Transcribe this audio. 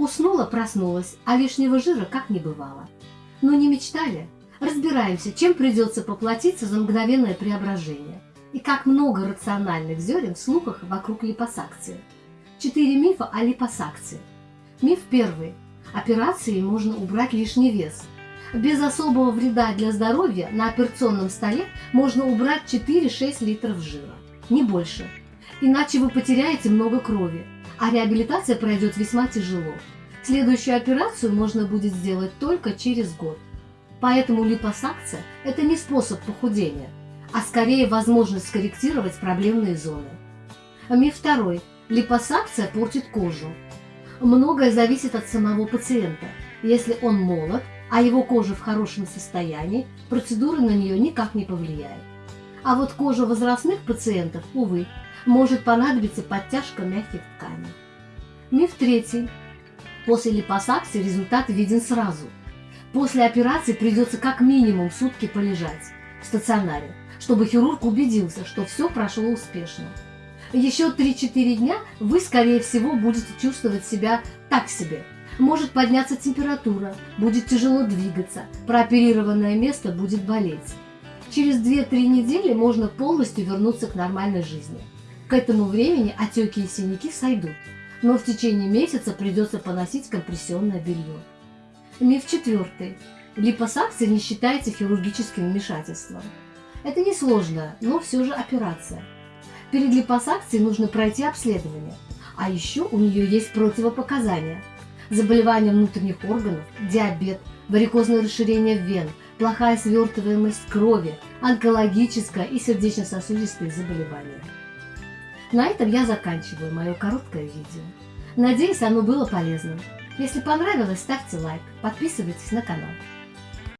Уснула, проснулась, а лишнего жира как не бывало. Но не мечтали? Разбираемся, чем придется поплатиться за мгновенное преображение. И как много рациональных зерен в слухах вокруг липосакции. Четыре мифа о липосакции. Миф первый. Операцией можно убрать лишний вес. Без особого вреда для здоровья на операционном столе можно убрать 4-6 литров жира. Не больше. Иначе вы потеряете много крови, а реабилитация пройдет весьма тяжело. Следующую операцию можно будет сделать только через год. Поэтому липосакция – это не способ похудения, а скорее возможность скорректировать проблемные зоны. Миф второй. Липосакция портит кожу. Многое зависит от самого пациента. Если он молод, а его кожа в хорошем состоянии, процедура на нее никак не повлияет. А вот кожа возрастных пациентов, увы, может понадобиться подтяжка мягких тканей. Миф третий. После липосакции результат виден сразу. После операции придется как минимум сутки полежать в стационаре, чтобы хирург убедился, что все прошло успешно. Еще 3-4 дня вы, скорее всего, будете чувствовать себя так себе. Может подняться температура, будет тяжело двигаться, прооперированное место будет болеть. Через 2-3 недели можно полностью вернуться к нормальной жизни. К этому времени отеки и синяки сойдут, но в течение месяца придется поносить компрессионное белье. Миф четвертый. Липосакция не считается хирургическим вмешательством. Это несложная, но все же операция. Перед липосакцией нужно пройти обследование, а еще у нее есть противопоказания. Заболевания внутренних органов, диабет, варикозное расширение вен, плохая свертываемость крови, онкологическое и сердечно-сосудистые заболевания. На этом я заканчиваю мое короткое видео. Надеюсь, оно было полезным. Если понравилось, ставьте лайк, подписывайтесь на канал.